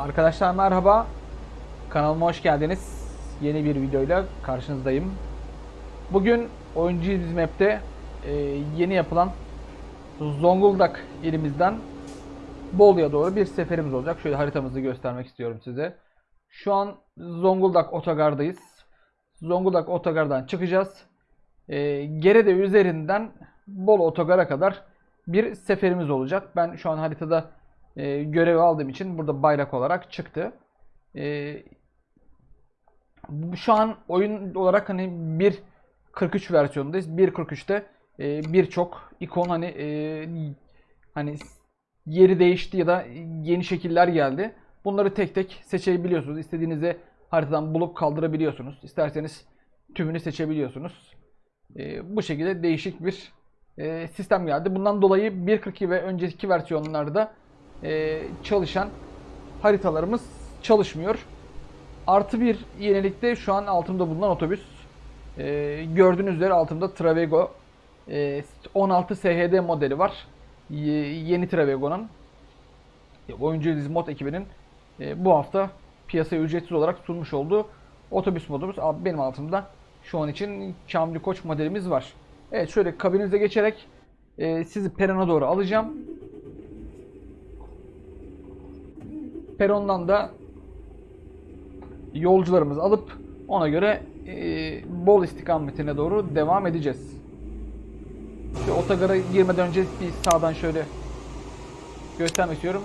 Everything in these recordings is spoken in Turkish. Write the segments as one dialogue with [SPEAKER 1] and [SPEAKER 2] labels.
[SPEAKER 1] Arkadaşlar merhaba. Kanalıma hoş geldiniz. Yeni bir videoyla karşınızdayım. Bugün Oyuncu İz Map'te e, yeni yapılan Zonguldak ilimizden Bolu'ya doğru bir seferimiz olacak. Şöyle haritamızı göstermek istiyorum size. Şu an Zonguldak Otogar'dayız. Zonguldak Otogar'dan çıkacağız. E, Gerede üzerinden Bolu Otogar'a kadar bir seferimiz olacak. Ben şu an haritada e, görevi aldığım için burada bayrak olarak çıktı. E, şu an oyun olarak hani 1.43 versiyonundayız. 1.43'te e, birçok ikon hani e, hani yeri değişti ya da yeni şekiller geldi. Bunları tek tek seçebiliyorsunuz. İstediğinizi haritadan bulup kaldırabiliyorsunuz. İsterseniz tümünü seçebiliyorsunuz. E, bu şekilde değişik bir e, sistem geldi. Bundan dolayı 1.42 ve önceki versiyonlarda e, çalışan haritalarımız çalışmıyor. Artı bir yenilikte şu an altımda bulunan otobüs. E, gördüğünüz üzere altımda Travego e, 16 SHD modeli var. Ye- yeni Travego'nun e, Oyuncu Mod ekibinin e, bu hafta piyasaya ücretsiz olarak sunmuş olduğu otobüs modumuz. Benim altımda şu an için Kamil Koç modelimiz var. Evet şöyle kabinize geçerek e, sizi perona doğru alacağım. Perondan da yolcularımızı alıp ona göre e, Bol istikametine doğru devam edeceğiz. Şu otogara girmeden önce bir sağdan şöyle göstermek istiyorum.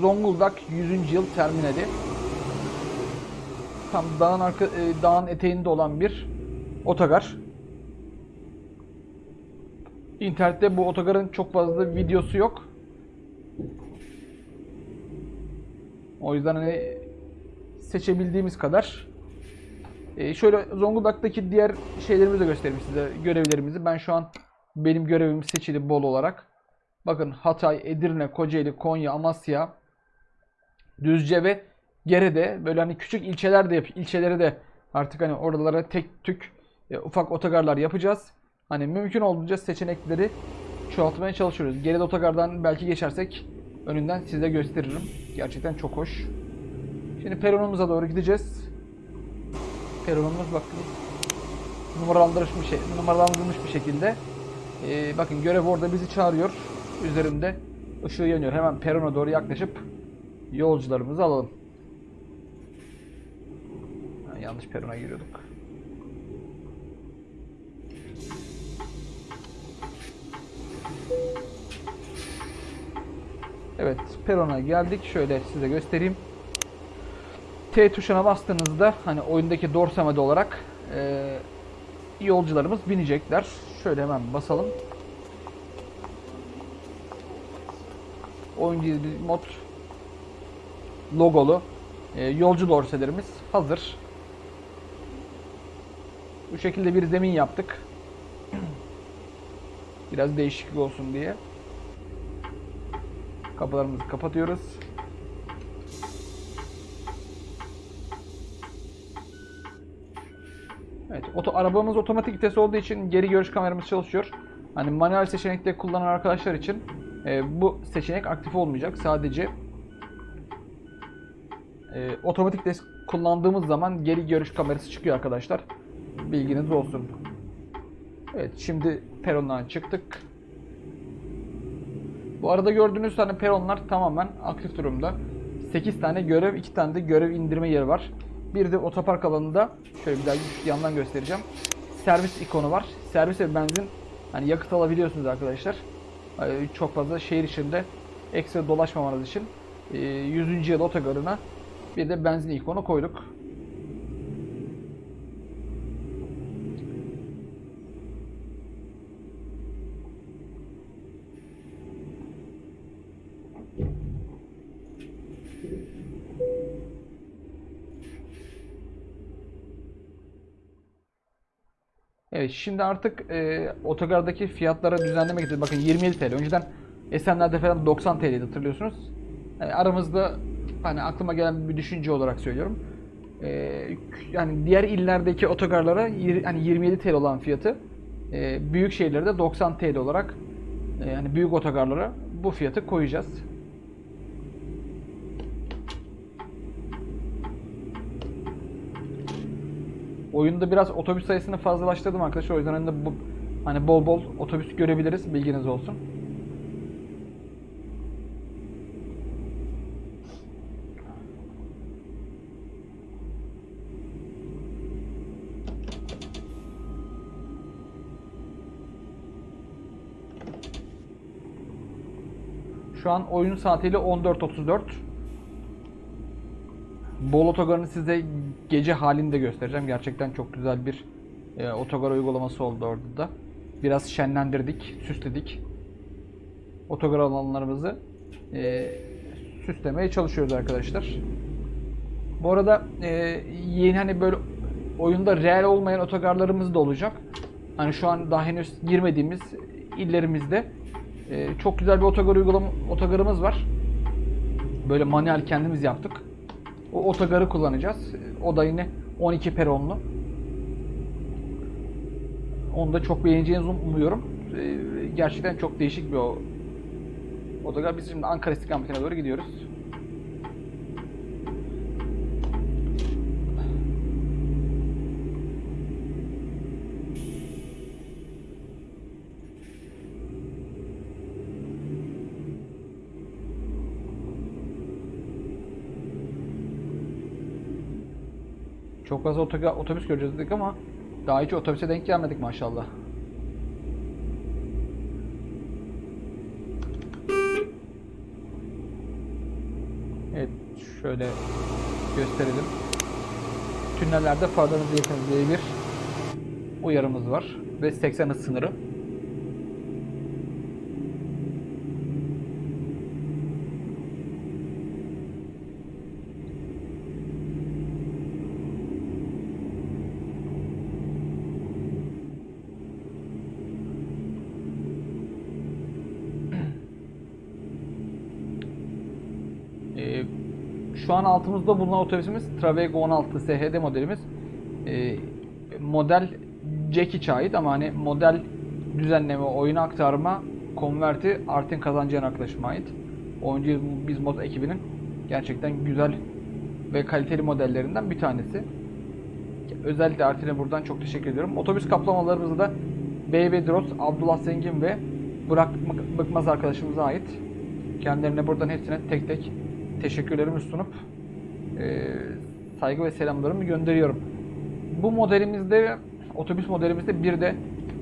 [SPEAKER 1] Zonguldak 100. yıl terminali. Tam dağın arka, e, dağın eteğinde olan bir otogar. İnternette bu otogarın çok fazla videosu yok. O yüzden hani seçebildiğimiz kadar. Ee, şöyle Zonguldak'taki diğer şeylerimizi de göstereyim size. Görevlerimizi. Ben şu an benim görevim seçili bol olarak. Bakın Hatay, Edirne, Kocaeli, Konya, Amasya, Düzce ve Gerede böyle hani küçük ilçeler de yap ilçeleri de artık hani oralara tek tük e, ufak otogarlar yapacağız. Hani mümkün olduğunca seçenekleri çoğaltmaya çalışıyoruz. Geride otogardan belki geçersek önünden size gösteririm. Gerçekten çok hoş. Şimdi peronumuza doğru gideceğiz. Peronumuz bakın numaralandırılmış şey, numaralandırılmış bir şekilde. Ee, bakın görev orada bizi çağırıyor. Üzerinde ışığı yanıyor. Hemen perona doğru yaklaşıp yolcularımızı alalım. Ha, yanlış perona giriyorduk. Evet, perona geldik. Şöyle size göstereyim. T tuşuna bastığınızda hani oyundaki dorsamede olarak e, yolcularımız binecekler. Şöyle hemen basalım. Oyuncu mod logolu e, yolcu dorselerimiz hazır. Bu şekilde bir zemin yaptık. Biraz değişiklik olsun diye. Kapılarımızı kapatıyoruz. Evet, oto, arabamız otomatik vites olduğu için geri görüş kameramız çalışıyor. Hani manuel seçenekte kullanan arkadaşlar için e, bu seçenek aktif olmayacak. Sadece e, otomatik vites kullandığımız zaman geri görüş kamerası çıkıyor arkadaşlar. Bilginiz olsun. Evet, şimdi perondan çıktık. Bu arada gördüğünüz tane peronlar tamamen aktif durumda. 8 tane görev, 2 tane de görev indirme yeri var. Bir de otopark alanında şöyle bir daha yandan göstereceğim. Servis ikonu var. Servis ve benzin hani yakıt alabiliyorsunuz arkadaşlar. Ee, Çok fazla şehir içinde ekstra dolaşmamanız için e, 100. yıl otogarına bir de benzin ikonu koyduk. Evet şimdi artık e, otogardaki fiyatlara düzenleme getirdik. Bakın 27 TL. Önceden Esenler'de falan 90 TL'ydi hatırlıyorsunuz. Yani aramızda hani aklıma gelen bir düşünce olarak söylüyorum. E, yani diğer illerdeki otogarlara hani 27 TL olan fiyatı e, büyük şehirlerde 90 TL olarak e, yani büyük otogarlara bu fiyatı koyacağız. Oyunda biraz otobüs sayısını fazlalaştırdım arkadaşlar. O yüzden önünde bu hani bol bol otobüs görebiliriz. Bilginiz olsun. Şu an oyun saatiyle 14.34. Bol otogarını size gece halinde göstereceğim. Gerçekten çok güzel bir e, otogar uygulaması oldu orada da. Biraz şenlendirdik, süsledik. Otogar alanlarımızı e, süslemeye çalışıyoruz arkadaşlar. Bu arada e, yeni hani böyle oyunda real olmayan otogarlarımız da olacak. Hani şu an daha henüz girmediğimiz illerimizde e, çok güzel bir otogar uygulama otogarımız var. Böyle manuel kendimiz yaptık. O otogarı kullanacağız. O da yine 12 peronlu. Onu da çok beğeneceğinizi umuyorum. E, gerçekten çok değişik bir o otogar. Biz şimdi Ankara istikametine doğru gidiyoruz. Çok fazla otobüs göreceğiz dedik ama daha hiç otobüse denk gelmedik maşallah. Evet şöyle gösterelim. Tünellerde farlarınızı yakınız bir uyarımız var. Ve 80 hız sınırı. Ee, şu an altımızda bulunan otobüsümüz Travego 16 SHD modelimiz. Ee, model Jack ait ama hani model düzenleme, oyuna aktarma, konverti Artin kazancı yaklaşıma ait. Oyuncu biz mod ekibinin gerçekten güzel ve kaliteli modellerinden bir tanesi. Özellikle Artin'e buradan çok teşekkür ediyorum. Otobüs kaplamalarımızda da Bey Droz, Abdullah Zengin ve Burak Bık- Bıkmaz arkadaşımıza ait. Kendilerine buradan hepsine tek tek teşekkürlerimi sunup e, saygı ve selamlarımı gönderiyorum. Bu modelimizde, otobüs modelimizde bir de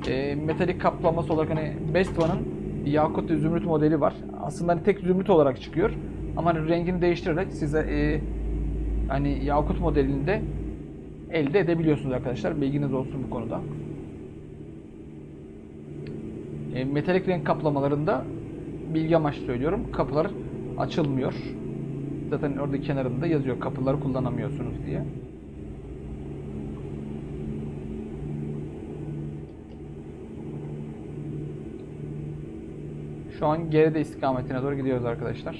[SPEAKER 1] e, metalik kaplaması olarak hani Best One'ın Yakut Zümrüt modeli var. Aslında hani tek Zümrüt olarak çıkıyor. Ama hani rengini değiştirerek size e, hani Yakut modelini de elde edebiliyorsunuz arkadaşlar. Bilginiz olsun bu konuda. E, metalik renk kaplamalarında bilgi amaçlı söylüyorum. Kapılar açılmıyor. Zaten orada kenarında yazıyor kapıları kullanamıyorsunuz diye. Şu an geride istikametine doğru gidiyoruz arkadaşlar.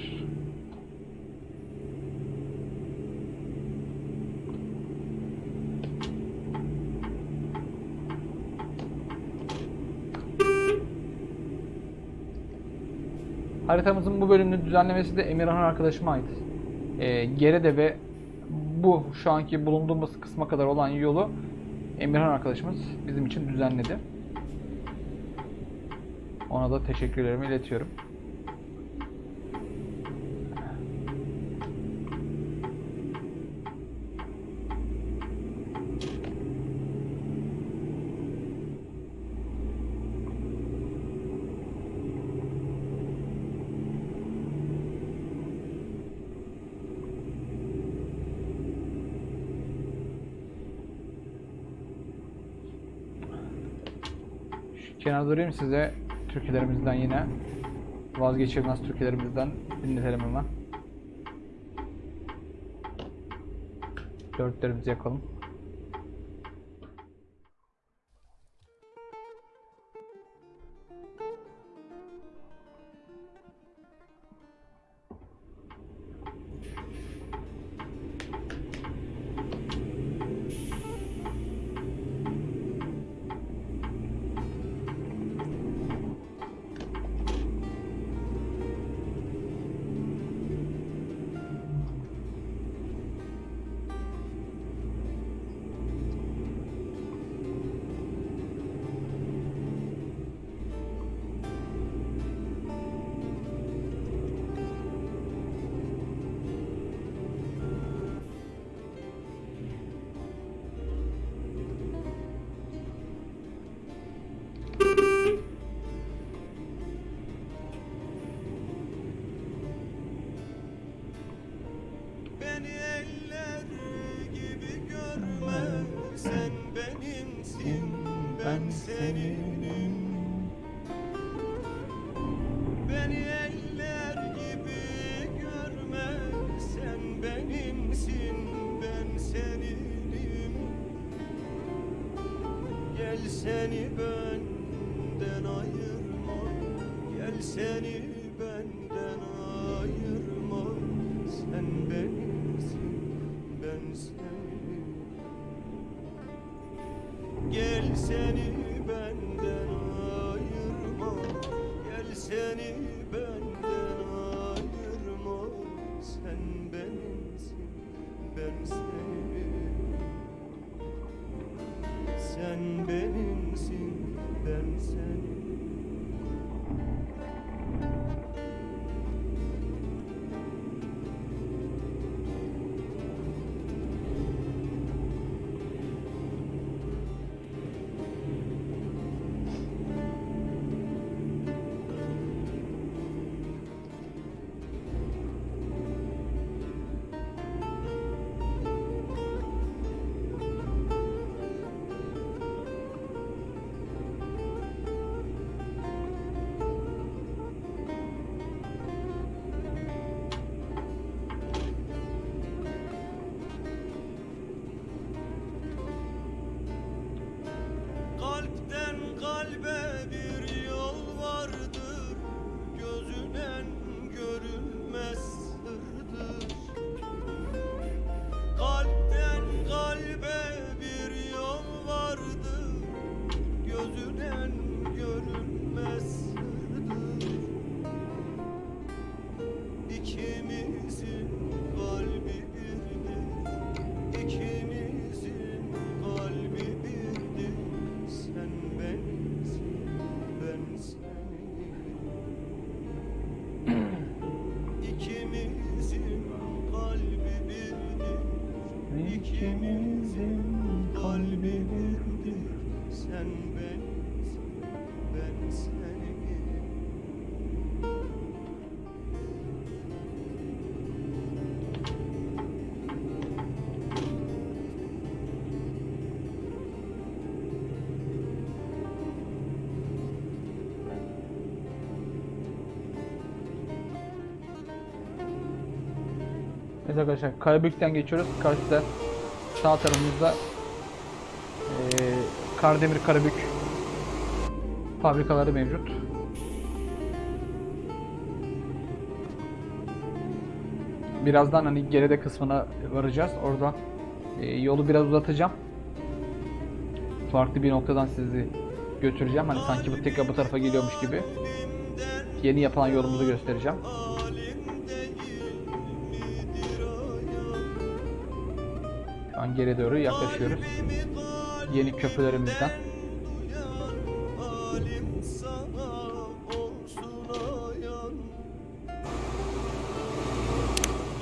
[SPEAKER 1] Haritamızın bu bölümünü düzenlemesi de Emirhan arkadaşıma ait. Ee, Gerede ve bu şu anki bulunduğumuz kısma kadar olan yolu Emirhan arkadaşımız bizim için düzenledi. Ona da teşekkürlerimi iletiyorum. Durayım size türkülerimizden yine vazgeçilmez türkülerimizden dinletelim hemen. Dörtlerimizi yakalım.
[SPEAKER 2] Gel seni benden ayırma Gel seni benden ayırma. Sen benimsin ben seninim Gel seni
[SPEAKER 1] arkadaşlar Karabük'ten geçiyoruz. Karşıda sağ tarafımızda eee Kardemir Karabük fabrikaları mevcut. Birazdan hani geride kısmına varacağız. Orada eee, yolu biraz uzatacağım. Farklı bir noktadan sizi götüreceğim. Hani sanki bu tekrar bu tarafa geliyormuş gibi. Yeni yapılan yolumuzu göstereceğim. An geri doğru yaklaşıyoruz. Yeni köprülerimizden.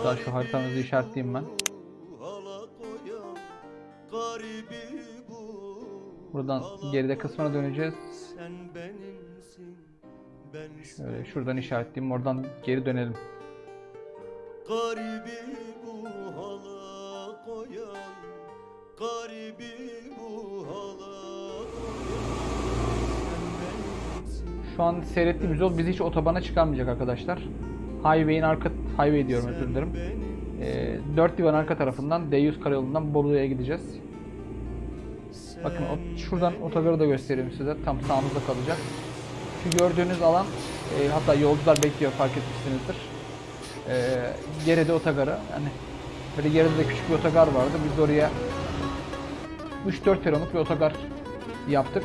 [SPEAKER 1] Daha şu haritamızı işaretleyeyim ben. Buradan geride kısmına döneceğiz. Şöyle şuradan işaretleyeyim. Oradan geri dönelim.
[SPEAKER 2] Garibi
[SPEAKER 1] Şu an seyrettiğimiz yol bizi hiç otobana çıkarmayacak arkadaşlar. Highway'in arka highway diyorum özür dilerim. Ee, 4 divan arka tarafından D100 karayolundan Bolu'ya gideceğiz. Bakın o, şuradan otogarı da göstereyim size. Tam sağımızda kalacak. Şu gördüğünüz alan e, hatta yolcular bekliyor fark etmişsinizdir. E, geride otogarı. Yani böyle geride de küçük bir otogar vardı. Biz oraya 3-4 peronluk bir otogar yaptık.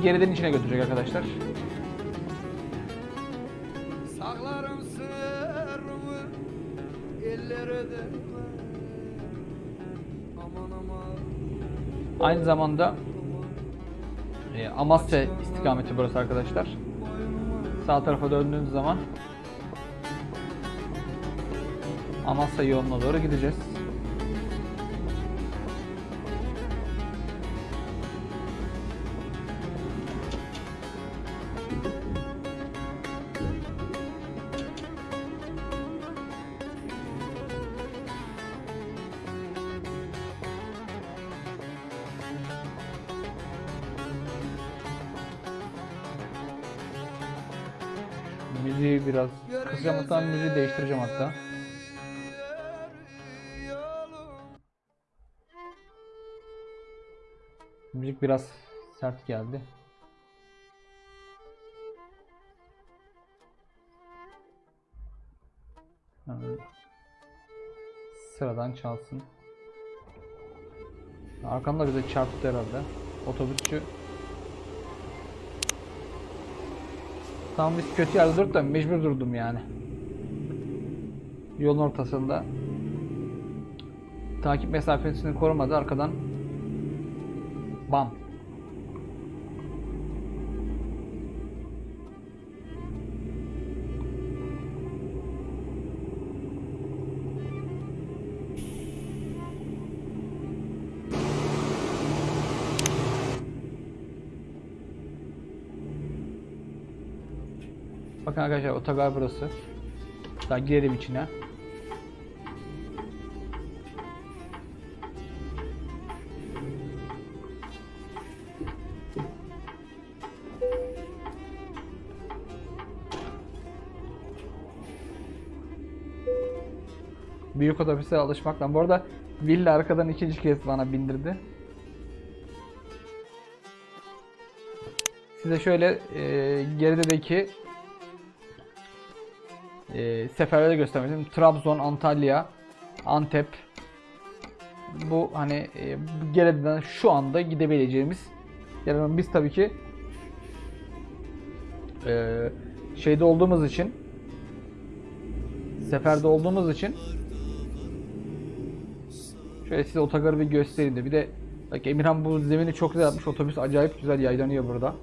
[SPEAKER 1] Bizi geriden içine götürecek arkadaşlar.
[SPEAKER 2] Saklarım sırrımı ellere de Aman aman
[SPEAKER 1] Aynı zamanda e, Amasya istikameti burası arkadaşlar. Sağ tarafa döndüğünüz zaman Amasya yoluna doğru gideceğiz. Hatta müziği değiştireceğim hatta. Müzik biraz sert geldi. Sıradan çalsın. Arkamda bize çarptı herhalde. Otobüsçü Tam biz kötü yerde durduk da mecbur durdum yani. Yolun ortasında. Takip mesafesini korumadı arkadan. Bam. Bakın arkadaşlar otogar burası. Daha girelim içine. Büyük otobüse alışmakla. Bu arada Villa arkadan ikinci kez bana bindirdi. Size şöyle e, gerideki e, seferleri göstermek istedim. Trabzon, Antalya, Antep. Bu hani e, geriden şu anda gidebileceğimiz. Yani biz tabii ki e, şeyde olduğumuz için seferde olduğumuz için şöyle size otogarı bir göstereyim de bir de bak Emirhan bu zemini çok güzel yapmış otobüs acayip güzel yaylanıyor burada.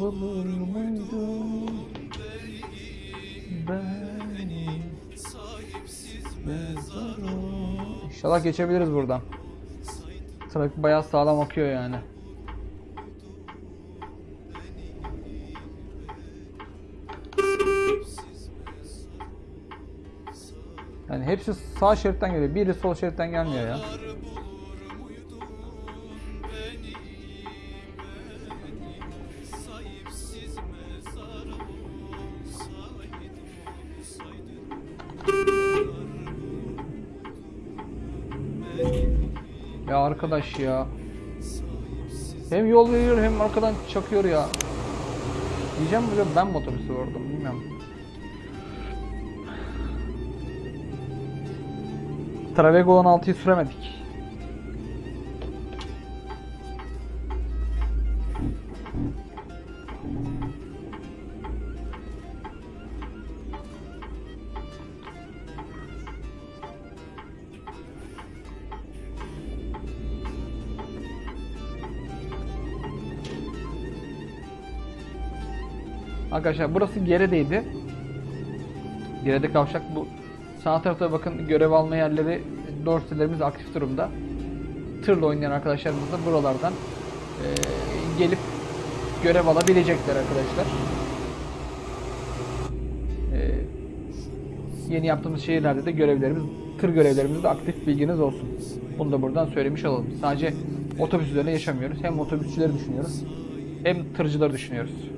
[SPEAKER 1] Bulur muydum beni mezara? İnşallah geçebiliriz buradan. Trafik bayağı sağlam akıyor yani. Yani hepsi sağ şeritten geliyor. Biri sol şeritten gelmiyor ya. Arkadaş ya. Hem yol veriyor hem arkadan çakıyor ya. Diyeceğim böyle ben mi otobüsü vurdum bilmiyorum. Travego 16'yı süremedik. Arkadaşlar burası Gere'deydi. Gere'de kavşak bu. Sağ tarafta bakın görev alma yerleri dorselerimiz aktif durumda. Tırla oynayan arkadaşlarımız da buralardan eee, gelip görev alabilecekler arkadaşlar. Eee, yeni yaptığımız şehirlerde de görevlerimiz, tır görevlerimiz de aktif bilginiz olsun. Bunu da buradan söylemiş olalım. Sadece otobüs üzerine yaşamıyoruz. Hem otobüsçüleri düşünüyoruz hem tırcıları düşünüyoruz.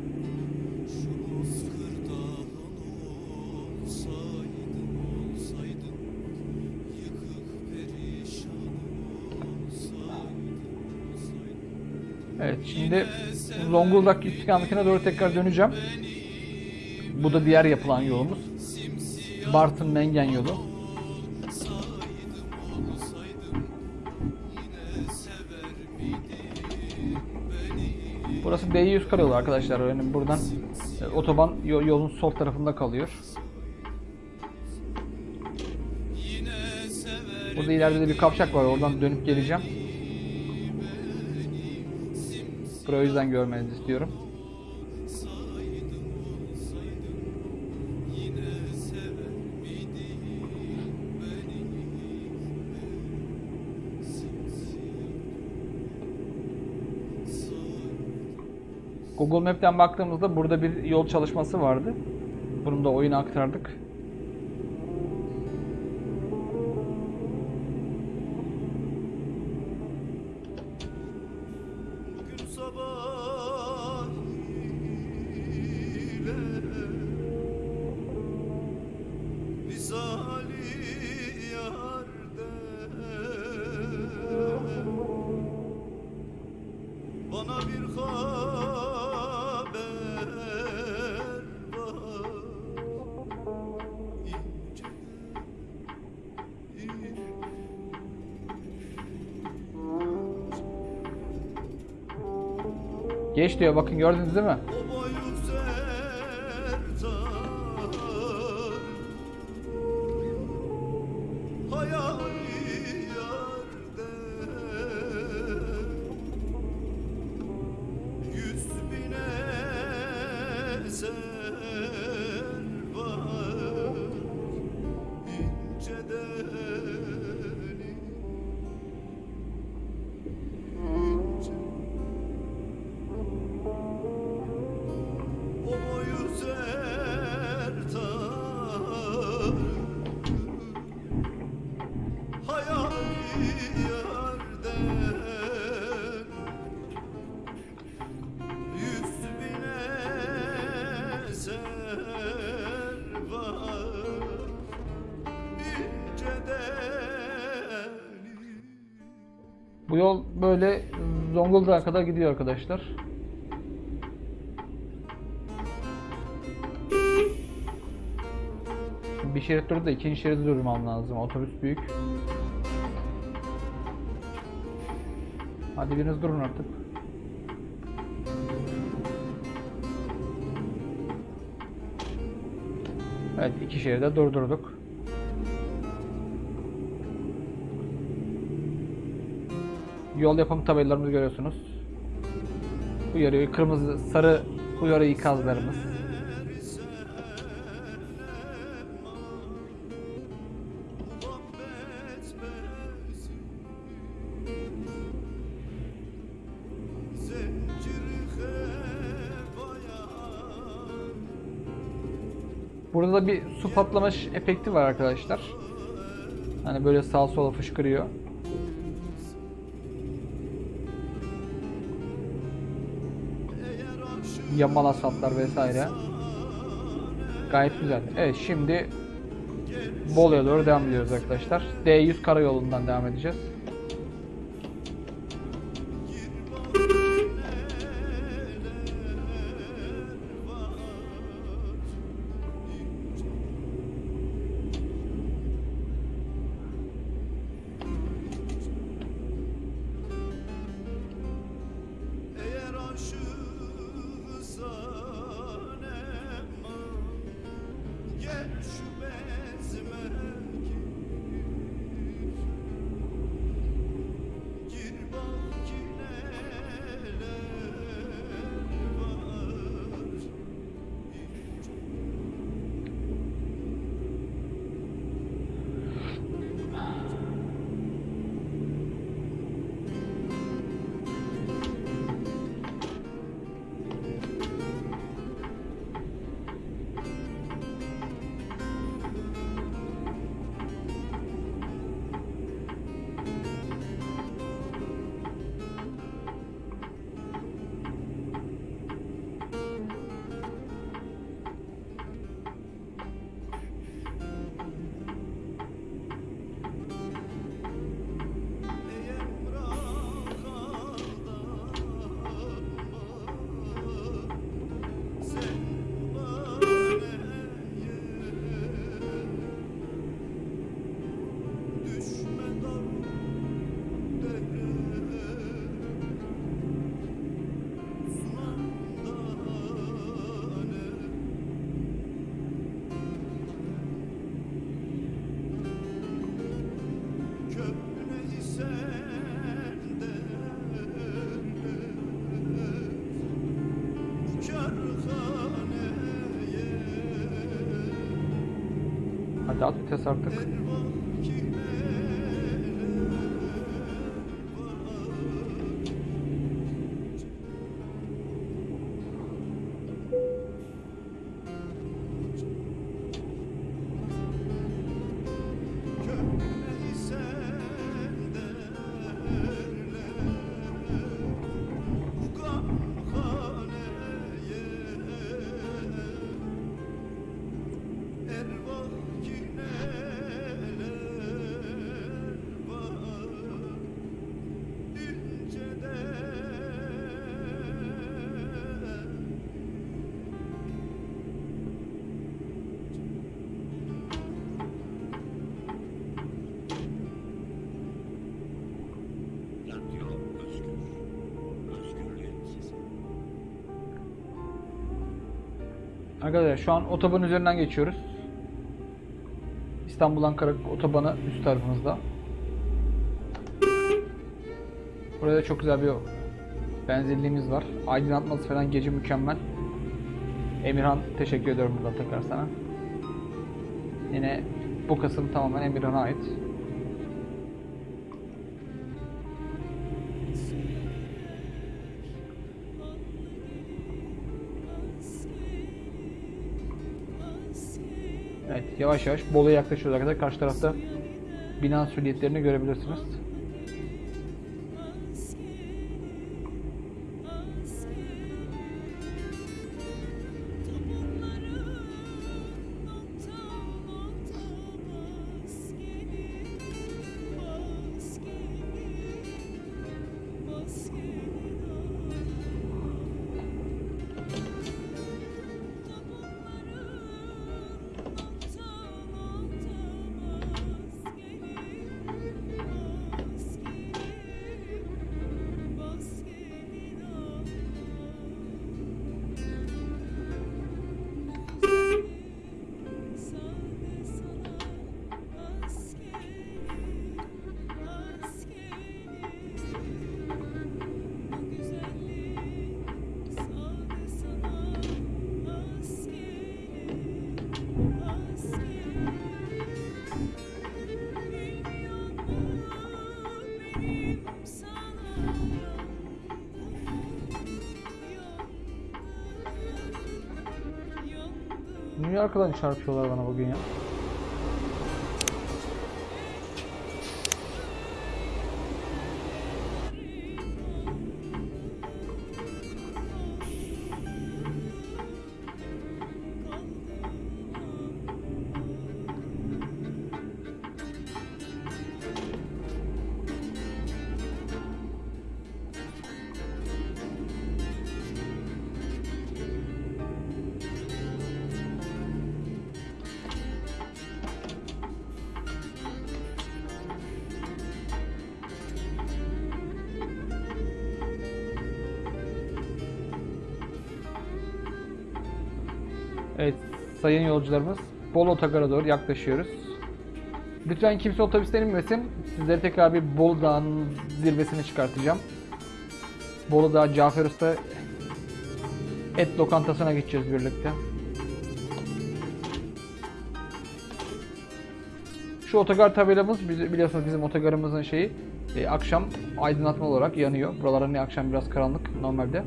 [SPEAKER 2] Şimdi Zonguldak istikametine doğru tekrar döneceğim. Bu da diğer yapılan yolumuz. Bartın Mengen yolu. Burası D100 karayolu arkadaşlar. Yani buradan e, otoban yo- yolun sol tarafında kalıyor. Burada ileride de bir kavşak var. Oradan dönüp geleceğim. Burayı o yüzden görmenizi istiyorum. Google Map'ten baktığımızda burada bir yol çalışması vardı. Bunu da oyuna aktardık. Geç diyor bakın gördünüz değil mi? Yol böyle Zonguldak'a kadar gidiyor arkadaşlar. Bir şerit durdu da ikinci şeridi durmam lazım. Otobüs büyük. Hadi biriniz durun artık. Evet iki şeride durdurduk. Yol yapım tabelalarımızı görüyorsunuz. Uyarıyor. Kırmızı, sarı uyarı ikazlarımız. Burada da bir su patlamış efekti var arkadaşlar. Hani böyle sağ sola fışkırıyor. Yamal asfaltlar vesaire. Gayet güzel. Evet şimdi Bolu'ya doğru devam ediyoruz arkadaşlar. D100 karayolundan devam edeceğiz.
[SPEAKER 1] Hadi Arkadaşlar şu an otoban üzerinden geçiyoruz. İstanbul Ankara otobanı üst tarafımızda. Burada çok güzel bir benzerliğimiz var. Aydınlatması falan gece mükemmel. Emirhan teşekkür ediyorum buradan tekrar sana. Yine bu kısım tamamen Emirhan'a ait. Yavaş yavaş Bolu'ya yaklaşıyoruz arkadaşlar. Karşı tarafta bina süliyetlerini görebilirsiniz. Niye arkadan çarpıyorlar bana bugün ya? Sayın yolcularımız Bolu Otogar'a doğru yaklaşıyoruz. Lütfen kimse otobüsten inmesin. Sizleri tekrar bir Bolu Dağı'nın zirvesine çıkartacağım. Bolu Dağı Cafer Usta et lokantasına gideceğiz birlikte. Şu otogar tabelamız biliyorsunuz bizim otogarımızın şeyi e, akşam aydınlatma olarak yanıyor. Buralar hani akşam biraz karanlık normalde.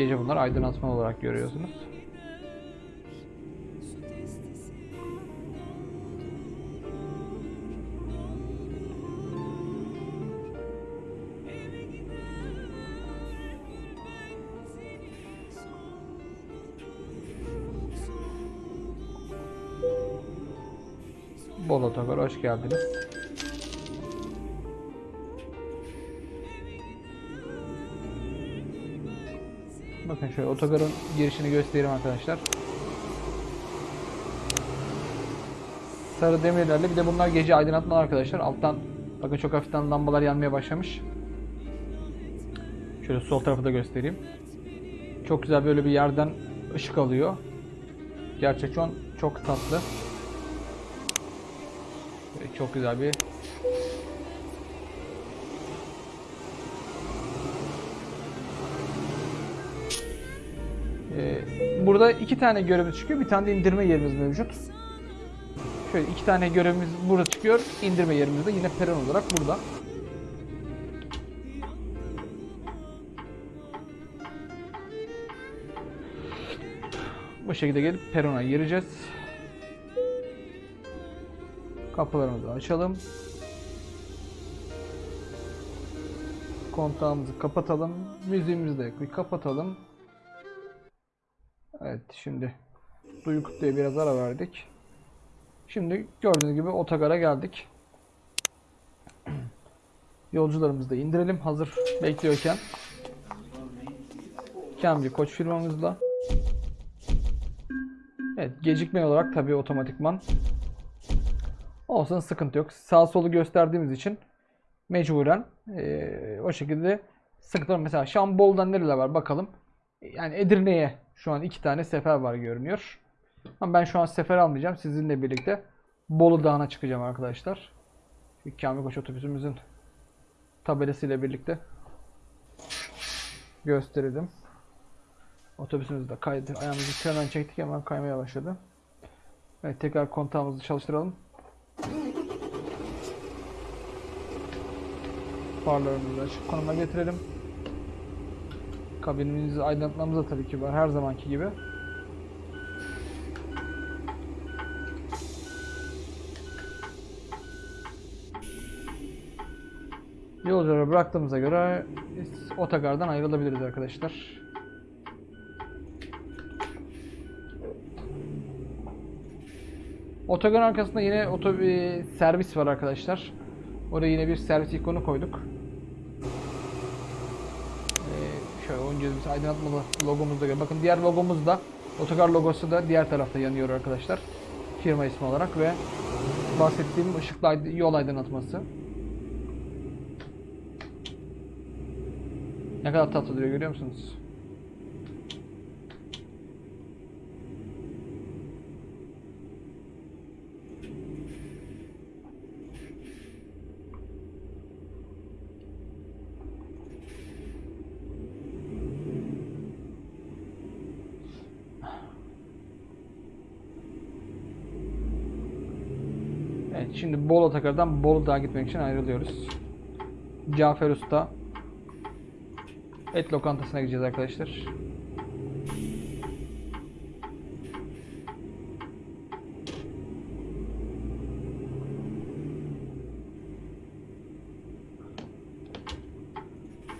[SPEAKER 1] Gece bunlar aydınlatma olarak görüyorsunuz. Bol Otogar hoş geldiniz. Bakın şöyle otogarın girişini göstereyim arkadaşlar. Sarı demirlerle bir de bunlar gece aydınlatma arkadaşlar. Alttan bakın çok hafiften lambalar yanmaya başlamış. Şöyle sol tarafı da göstereyim. Çok güzel böyle bir yerden ışık alıyor. Gerçekten çok tatlı. Çok güzel bir burada iki tane görevimiz çıkıyor. Bir tane de indirme yerimiz mevcut. Şöyle iki tane görevimiz burada çıkıyor. İndirme yerimiz de yine peron olarak burada. Bu şekilde gelip perona gireceğiz. Kapılarımızı açalım. Kontağımızı kapatalım. Müziğimizi de kapatalım. Evet şimdi Duyu Kutlu'ya biraz ara verdik. Şimdi gördüğünüz gibi otogara geldik. Yolcularımızı da indirelim hazır bekliyorken. Kamci Koç firmamızla. Evet gecikme olarak tabii otomatikman. Olsun sıkıntı yok. Sağ solu gösterdiğimiz için mecburen eee, o şekilde sıkıntı. Mesela Şambol'dan nereler var bakalım. Yani Edirne'ye şu an iki tane sefer var görünüyor. Ama ben şu an sefer almayacağım. Sizinle birlikte Bolu Dağı'na çıkacağım arkadaşlar. Kamil Koç otobüsümüzün tabelasıyla birlikte gösterelim. Otobüsümüz de kaydı. Ayağımızı frenden çektik hemen kaymaya başladı. Evet tekrar kontağımızı çalıştıralım. Farlarımızı açık konuma getirelim. Kabinimizi aydınlatmamız da tabii ki var her zamanki gibi. Yolcuları bıraktığımıza göre otogardan ayrılabiliriz arkadaşlar. Otogar arkasında yine oto bir servis var arkadaşlar. Oraya yine bir servis ikonu koyduk. Ee, şöyle oyuncu biz aydınlatmalı logomuz da gör- Bakın diğer logomuz da otogar logosu da diğer tarafta yanıyor arkadaşlar. Firma ismi olarak ve bahsettiğim ışıklı yol aydınlatması. Ne kadar tatlı duruyor görüyor musunuz? Evet şimdi Bolu Otogar'dan Bolu Dağ'a gitmek için ayrılıyoruz. Cafer Usta Et lokantasına gideceğiz arkadaşlar.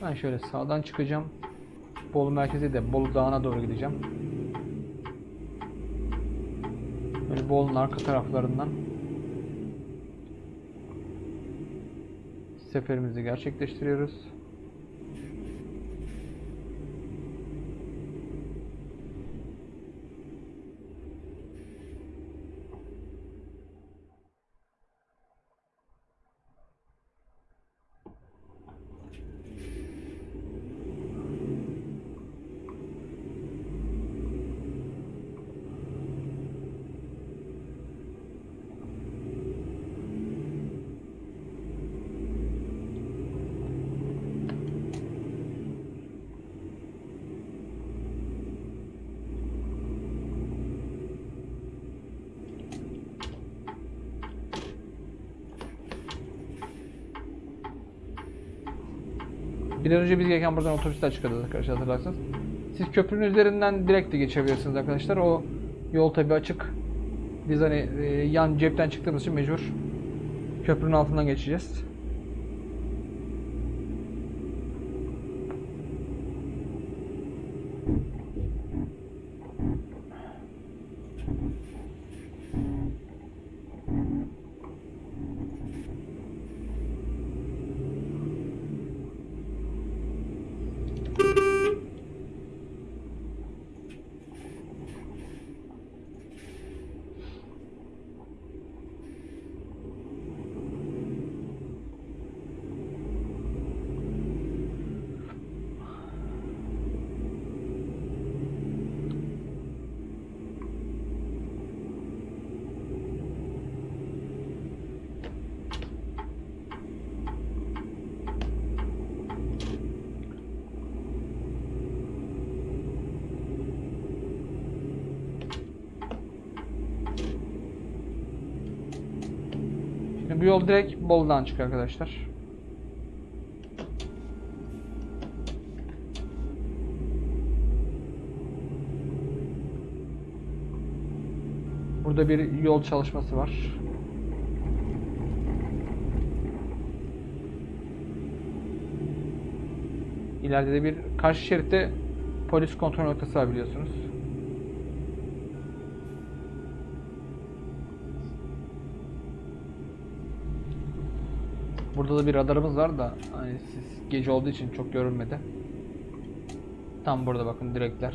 [SPEAKER 1] Ben şöyle sağdan çıkacağım. Bolu merkezi de Bolu Dağı'na doğru gideceğim. Böyle Bolu'nun arka taraflarından seferimizi gerçekleştiriyoruz. Bir an önce biz gelirken buradan otobüsler çıkardı arkadaşlar hatırlarsanız. Siz köprünün üzerinden direkt de geçebilirsiniz arkadaşlar. O yol tabi açık. Biz hani e, yan cepten çıktığımız için mecbur köprünün altından geçeceğiz. Bu yol direkt Bolu'dan çıkıyor arkadaşlar. Burada bir yol çalışması var. İleride de bir karşı şeritte polis kontrol noktası var biliyorsunuz. Burada da bir radarımız var da hani siz gece olduğu için çok görünmedi. Tam burada bakın direkler.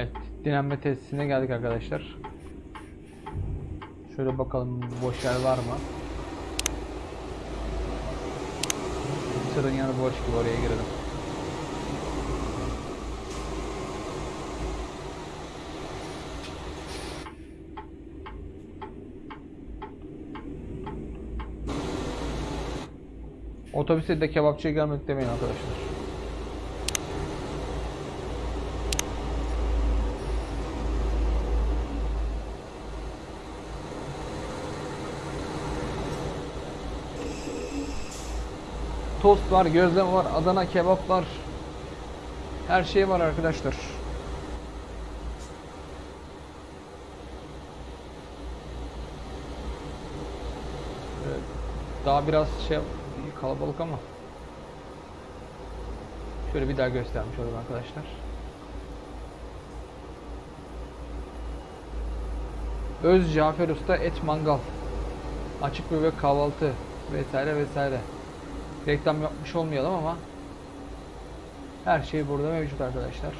[SPEAKER 1] Evet, dinlenme tesisine geldik arkadaşlar. Şöyle bakalım boş yer var mı? Tırın yanı boş gibi oraya girelim. Otobüste de kebapçıya gelmek demeyin arkadaşlar. Tost var, gözleme var, Adana kebap var. Her şey var arkadaşlar. Daha biraz şey kalabalık ama. Şöyle bir daha göstermiş olayım arkadaşlar. Öz Cafer Usta et mangal. Açık büfe kahvaltı vesaire vesaire. Reklam yapmış olmayalım ama her şey burada mevcut arkadaşlar.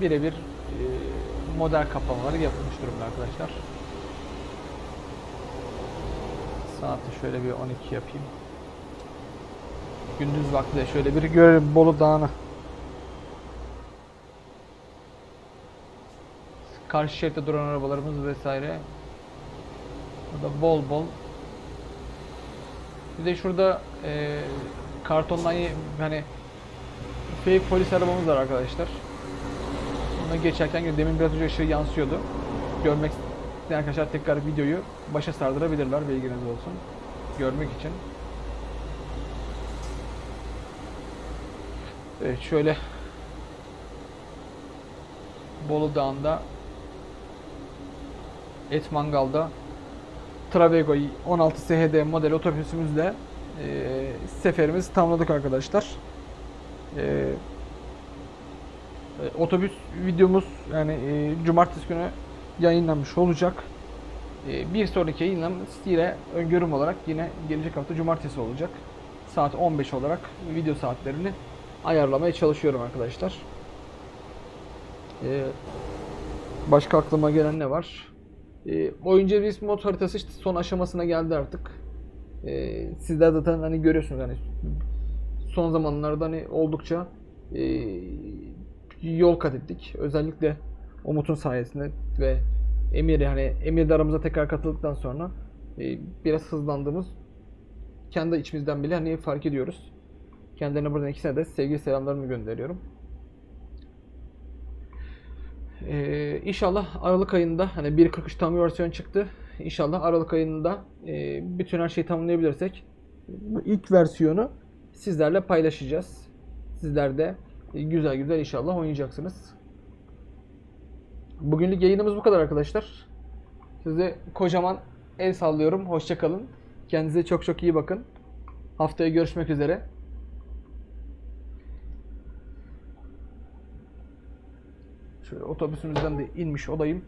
[SPEAKER 1] Birebir e, model kaplamaları yapılmış durumda arkadaşlar. Saati şöyle bir 12 yapayım. Gündüz vakti de şöyle bir görelim Bolu Dağı'nı. Karşı şeritte duran arabalarımız vesaire. Burada bol bol. Bir de şurada e, kartondan hani fake polis arabamız var arkadaşlar. Ona geçerken demin biraz önce ışığı yansıyordu. Görmek isteyen arkadaşlar tekrar videoyu başa sardırabilirler bilginiz olsun. Görmek için. Evet şöyle Bolu Dağı'nda Et Mangal'da Travego 16 SHD model otobüsümüzle e, seferimizi tamamladık arkadaşlar. E, e, otobüs videomuz yani e, cumartesi günü yayınlanmış olacak. E, bir sonraki yayınlam yine öngörüm olarak yine gelecek hafta cumartesi olacak. Saat 15 olarak video saatlerini ayarlamaya çalışıyorum arkadaşlar. E, başka aklıma gelen ne var? E, oyuncu bir mod haritası işte son aşamasına geldi artık. E, sizler zaten hani görüyorsunuz hani son zamanlarda hani oldukça e, yol kat ettik. Özellikle Umut'un sayesinde ve Emir yani Emir de aramıza tekrar katıldıktan sonra e, biraz hızlandığımız kendi içimizden bile hani fark ediyoruz. Kendilerine buradan ikisine de sevgi selamlarımı gönderiyorum. Ee, inşallah Aralık ayında hani 1.43 tam bir versiyon çıktı. İnşallah Aralık ayında e, bütün her şeyi tamamlayabilirsek bu ilk versiyonu sizlerle paylaşacağız. Sizler de e, güzel güzel inşallah oynayacaksınız. Bugünlük yayınımız bu kadar arkadaşlar. Size kocaman el sallıyorum. Hoşçakalın. Kendinize çok çok iyi bakın. Haftaya görüşmek üzere. Otobüsümüzden de inmiş olayım.